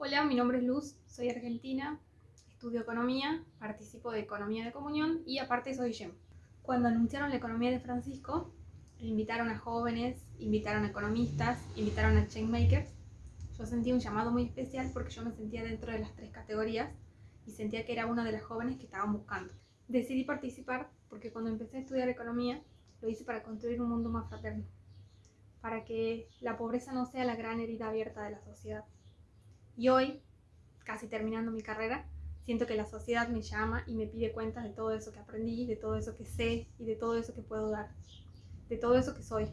mi nombre es Luz, soy argentina, estudio economía, participo de economía de comunión y aparte soy GEM. Cuando anunciaron la economía de Francisco, invitaron a jóvenes, invitaron a economistas, invitaron a changemakers. Yo sentí un llamado muy especial porque yo me sentía dentro de las tres categorías y sentía que era una de las jóvenes que estaban buscando. Decidí participar porque cuando empecé a estudiar economía lo hice para construir un mundo más fraterno, para que la pobreza no sea la gran herida abierta de la sociedad. Y hoy, casi terminando mi carrera, siento que la sociedad me llama y me pide cuentas de todo eso que aprendí, de todo eso que sé y de todo eso que puedo dar, de todo eso que soy.